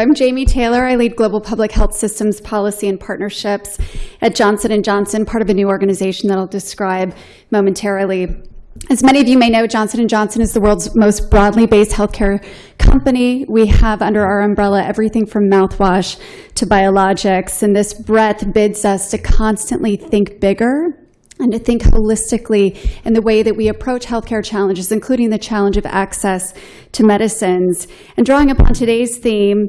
I'm Jamie Taylor. I lead Global Public Health Systems Policy and Partnerships at Johnson & Johnson, part of a new organization that I'll describe momentarily. As many of you may know, Johnson & Johnson is the world's most broadly based healthcare company. We have under our umbrella everything from mouthwash to biologics, and this breadth bids us to constantly think bigger and to think holistically in the way that we approach healthcare challenges, including the challenge of access to medicines. And drawing upon today's theme,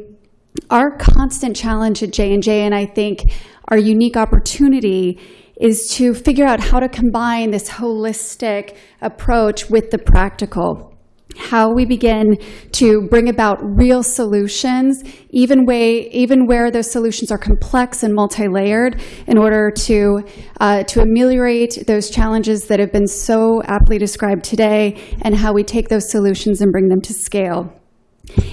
our constant challenge at J&J, and I think our unique opportunity, is to figure out how to combine this holistic approach with the practical how we begin to bring about real solutions, even, way, even where those solutions are complex and multi-layered, in order to, uh, to ameliorate those challenges that have been so aptly described today, and how we take those solutions and bring them to scale.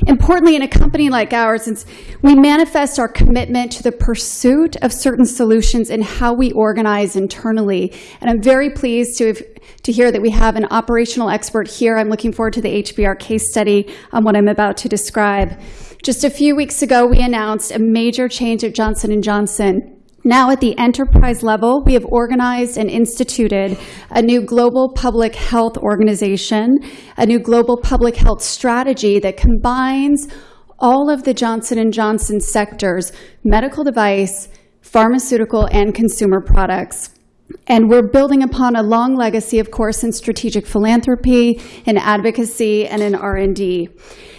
Importantly, in a company like ours, since we manifest our commitment to the pursuit of certain solutions in how we organize internally. And I'm very pleased to, have, to hear that we have an operational expert here. I'm looking forward to the HBR case study on what I'm about to describe. Just a few weeks ago, we announced a major change at Johnson & Johnson now at the enterprise level, we have organized and instituted a new global public health organization, a new global public health strategy that combines all of the Johnson & Johnson sectors, medical device, pharmaceutical, and consumer products. And we're building upon a long legacy, of course, in strategic philanthropy, in advocacy, and in R&D.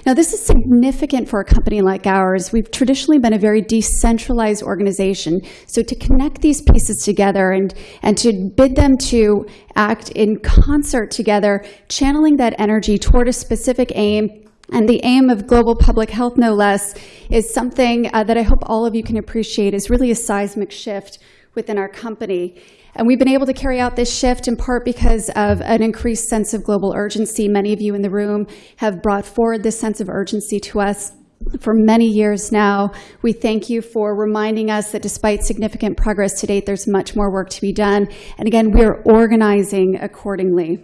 Now, this is significant for a company like ours. We've traditionally been a very decentralized organization. So to connect these pieces together and, and to bid them to act in concert together, channeling that energy toward a specific aim and the aim of global public health, no less, is something uh, that I hope all of you can appreciate is really a seismic shift within our company. And we've been able to carry out this shift in part because of an increased sense of global urgency. Many of you in the room have brought forward this sense of urgency to us for many years now. We thank you for reminding us that despite significant progress to date, there's much more work to be done. And again, we're organizing accordingly.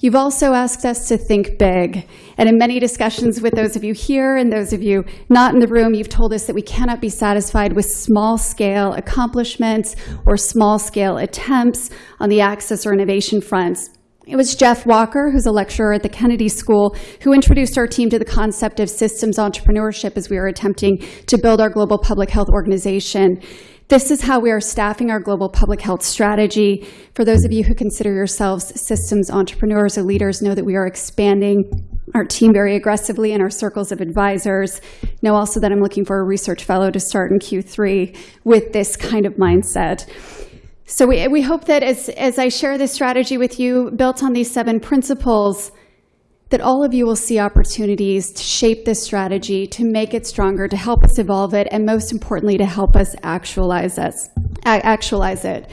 You've also asked us to think big. And in many discussions with those of you here and those of you not in the room, you've told us that we cannot be satisfied with small scale accomplishments or small scale attempts on the access or innovation fronts. It was Jeff Walker, who's a lecturer at the Kennedy School, who introduced our team to the concept of systems entrepreneurship as we were attempting to build our global public health organization. This is how we are staffing our global public health strategy. For those of you who consider yourselves systems entrepreneurs or leaders, know that we are expanding our team very aggressively in our circles of advisors. Know also that I'm looking for a research fellow to start in Q3 with this kind of mindset. So we, we hope that as, as I share this strategy with you, built on these seven principles, that all of you will see opportunities to shape this strategy, to make it stronger, to help us evolve it, and most importantly, to help us actualize, us, actualize it.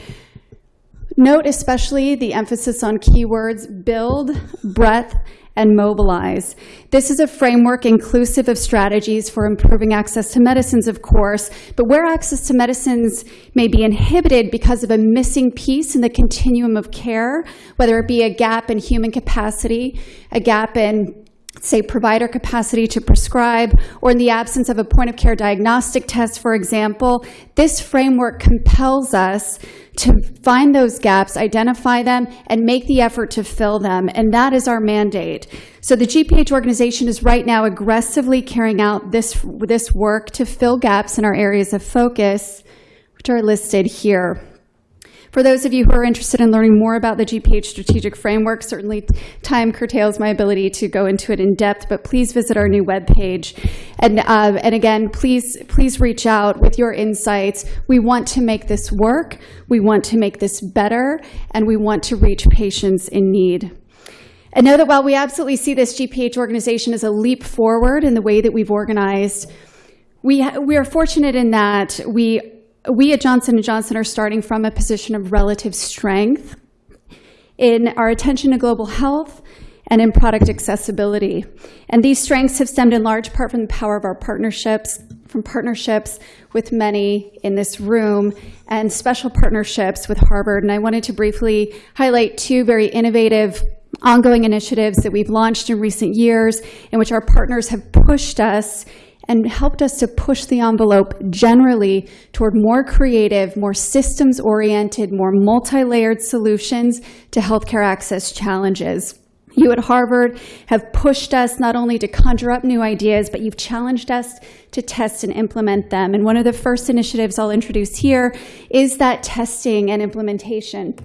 Note especially the emphasis on keywords build, breadth, and mobilize. This is a framework inclusive of strategies for improving access to medicines, of course, but where access to medicines may be inhibited because of a missing piece in the continuum of care, whether it be a gap in human capacity, a gap in say, provider capacity to prescribe, or in the absence of a point-of-care diagnostic test, for example, this framework compels us to find those gaps, identify them, and make the effort to fill them, and that is our mandate. So the GPH organization is right now aggressively carrying out this, this work to fill gaps in our areas of focus, which are listed here. For those of you who are interested in learning more about the GPH strategic framework, certainly time curtails my ability to go into it in depth, but please visit our new webpage. And, uh, and again, please, please reach out with your insights. We want to make this work, we want to make this better, and we want to reach patients in need. And know that while we absolutely see this GPH organization as a leap forward in the way that we've organized, we, we are fortunate in that we we at Johnson & Johnson are starting from a position of relative strength in our attention to global health and in product accessibility. And these strengths have stemmed in large part from the power of our partnerships, from partnerships with many in this room, and special partnerships with Harvard. And I wanted to briefly highlight two very innovative ongoing initiatives that we've launched in recent years in which our partners have pushed us and helped us to push the envelope generally toward more creative, more systems-oriented, more multi-layered solutions to healthcare access challenges. You at Harvard have pushed us not only to conjure up new ideas, but you've challenged us to test and implement them. And one of the first initiatives I'll introduce here is that testing and implementation.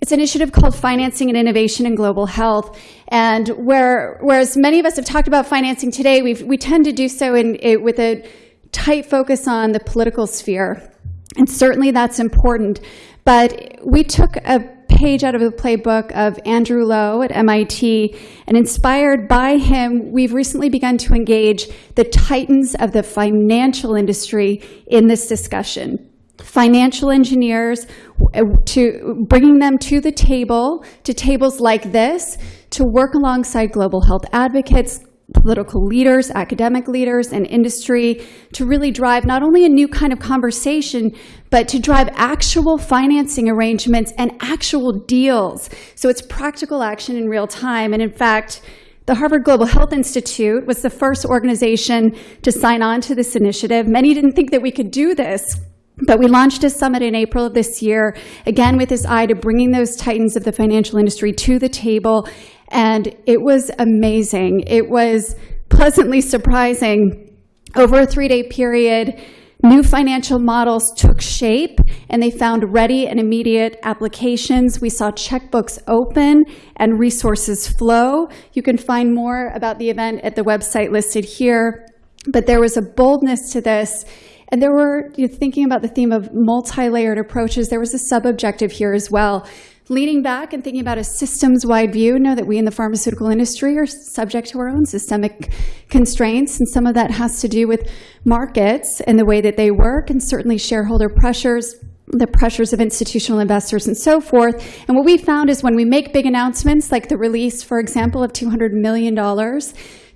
It's an initiative called Financing and Innovation in Global Health. And where, whereas many of us have talked about financing today, we tend to do so in, it, with a tight focus on the political sphere. And certainly that's important. But we took a page out of the playbook of Andrew Lo at MIT, and inspired by him, we've recently begun to engage the titans of the financial industry in this discussion. Financial engineers, uh, to bringing them to the table, to tables like this, to work alongside global health advocates, political leaders, academic leaders, and industry to really drive not only a new kind of conversation, but to drive actual financing arrangements and actual deals. So it's practical action in real time. And in fact, the Harvard Global Health Institute was the first organization to sign on to this initiative. Many didn't think that we could do this, but we launched a summit in April of this year, again with this eye to bringing those titans of the financial industry to the table and it was amazing. It was pleasantly surprising. Over a three-day period, new financial models took shape and they found ready and immediate applications. We saw checkbooks open and resources flow. You can find more about the event at the website listed here. But there was a boldness to this. And there were, you know, thinking about the theme of multi-layered approaches, there was a sub-objective here as well leaning back and thinking about a systems-wide view, know that we in the pharmaceutical industry are subject to our own systemic constraints, and some of that has to do with markets and the way that they work, and certainly shareholder pressures, the pressures of institutional investors and so forth. And what we found is when we make big announcements, like the release, for example, of $200 million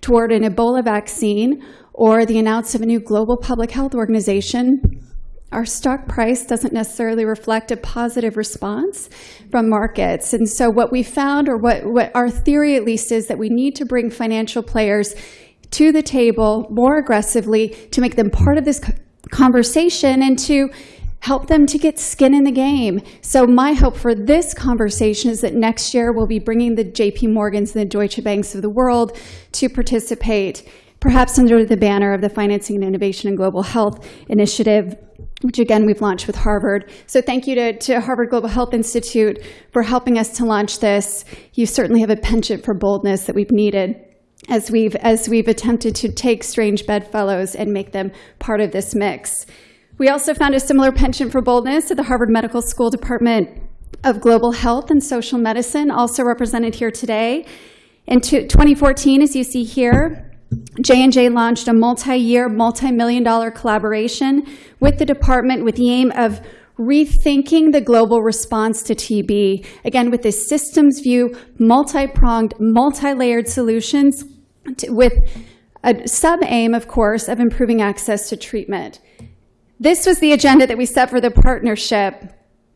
toward an Ebola vaccine, or the announcement of a new global public health organization, our stock price doesn't necessarily reflect a positive response from markets. And so what we found, or what, what our theory at least is, that we need to bring financial players to the table more aggressively to make them part of this conversation and to help them to get skin in the game. So my hope for this conversation is that next year we'll be bringing the JP Morgans and the Deutsche Banks of the world to participate, perhaps under the banner of the Financing and Innovation in Global Health Initiative which again we've launched with Harvard. So thank you to, to Harvard Global Health Institute for helping us to launch this. You certainly have a penchant for boldness that we've needed as we've, as we've attempted to take strange bedfellows and make them part of this mix. We also found a similar penchant for boldness at the Harvard Medical School Department of Global Health and Social Medicine, also represented here today. In 2014, as you see here, J&J launched a multi-year, multi-million dollar collaboration with the department with the aim of rethinking the global response to TB, again, with a systems view, multi-pronged, multi-layered solutions to, with a sub-aim, of course, of improving access to treatment. This was the agenda that we set for the partnership.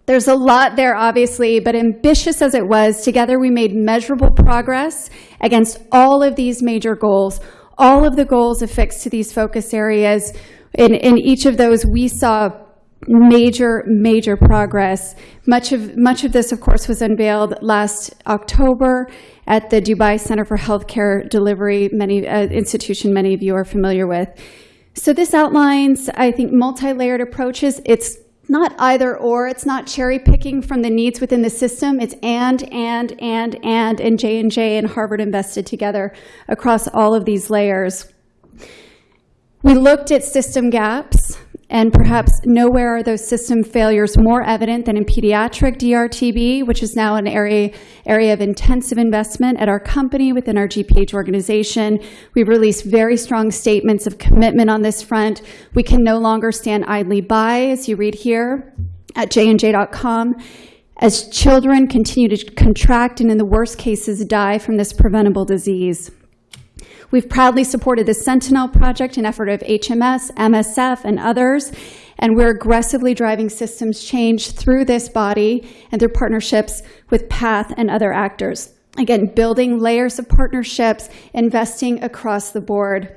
There's a lot there, obviously, but ambitious as it was, together we made measurable progress against all of these major goals, all of the goals affixed to these focus areas. In, in each of those, we saw major, major progress. Much of, much of this, of course, was unveiled last October at the Dubai Center for Healthcare Delivery, many uh, institution many of you are familiar with. So this outlines, I think, multi-layered approaches. It's not either or. It's not cherry picking from the needs within the system. It's and, and, and, and, and J&J and Harvard invested together across all of these layers. We looked at system gaps. And perhaps nowhere are those system failures more evident than in pediatric DRTB, which is now an area, area of intensive investment at our company within our GPH organization. We've released very strong statements of commitment on this front. We can no longer stand idly by, as you read here at jnj.com, as children continue to contract and in the worst cases die from this preventable disease. We've proudly supported the Sentinel project, an effort of HMS, MSF, and others, and we're aggressively driving systems change through this body and through partnerships with PATH and other actors. Again, building layers of partnerships, investing across the board.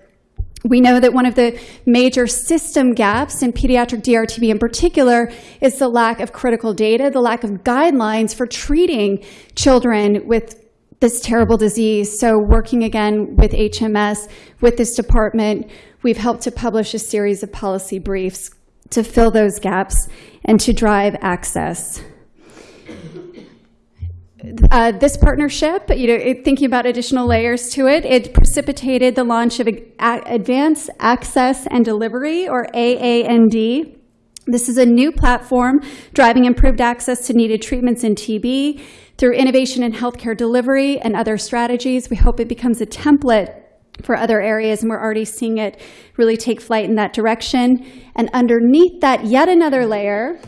We know that one of the major system gaps in pediatric DRTB in particular is the lack of critical data, the lack of guidelines for treating children with this terrible disease. So working again with HMS, with this department, we've helped to publish a series of policy briefs to fill those gaps and to drive access. Uh, this partnership, you know, it- thinking about additional layers to it, it precipitated the launch of Advanced Access and Delivery, or AAND. This is a new platform driving improved access to needed treatments in TB through innovation in healthcare delivery and other strategies. We hope it becomes a template for other areas, and we're already seeing it really take flight in that direction. And underneath that, yet another layer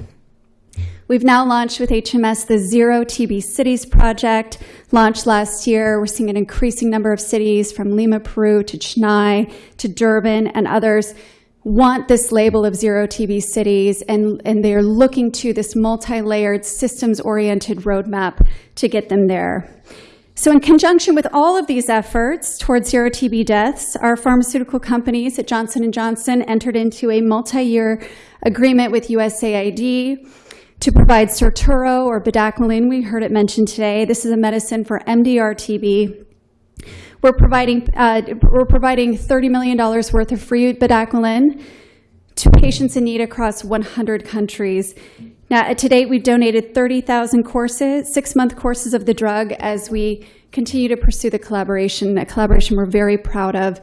We've now launched with HMS the Zero TB Cities project, launched last year. We're seeing an increasing number of cities from Lima, Peru to Chennai to Durban and others want this label of Zero TB Cities, and, and they're looking to this multi-layered, systems-oriented roadmap to get them there. So in conjunction with all of these efforts towards zero TB deaths, our pharmaceutical companies at Johnson & Johnson entered into a multi-year agreement with USAID to provide Sirturo or bedaquiline. We heard it mentioned today. This is a medicine for MDR-TB. We're providing, uh, we're providing $30 million worth of free bedaquiline to patients in need across 100 countries. Now, to date, we've donated 30,000 courses, six-month courses of the drug as we continue to pursue the collaboration, a collaboration we're very proud of,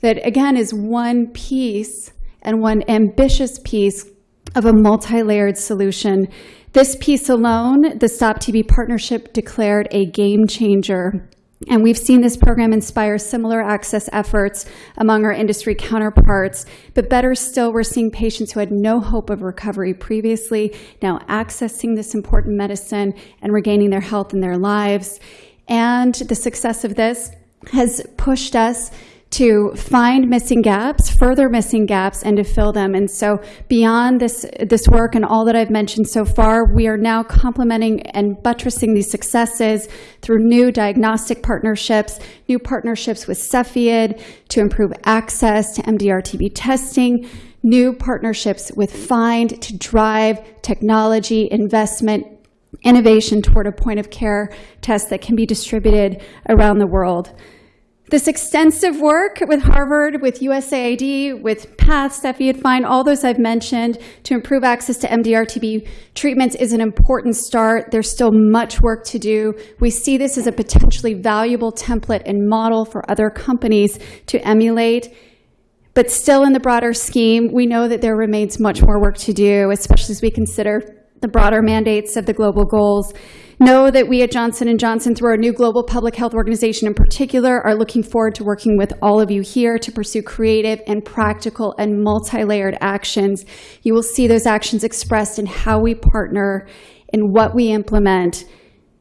that again is one piece and one ambitious piece of a multi-layered solution. This piece alone, the Stop TB Partnership declared a game changer. And we've seen this program inspire similar access efforts among our industry counterparts. But better still, we're seeing patients who had no hope of recovery previously now accessing this important medicine and regaining their health and their lives. And the success of this has pushed us to find missing gaps, further missing gaps, and to fill them. And so beyond this, this work and all that I've mentioned so far, we are now complementing and buttressing these successes through new diagnostic partnerships, new partnerships with Cepheid to improve access to MDR-TB testing, new partnerships with FIND to drive technology investment innovation toward a point of care test that can be distributed around the world. This extensive work with Harvard, with USAID, with PATH, Cepheid, FIND, all those I've mentioned to improve access to MDR-TB treatments is an important start. There's still much work to do. We see this as a potentially valuable template and model for other companies to emulate. But still in the broader scheme, we know that there remains much more work to do, especially as we consider the broader mandates of the global goals. Know that we at Johnson & Johnson, through our new global public health organization in particular, are looking forward to working with all of you here to pursue creative and practical and multi-layered actions. You will see those actions expressed in how we partner, in what we implement,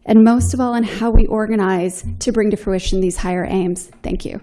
and most of all, in how we organize to bring to fruition these higher aims. Thank you.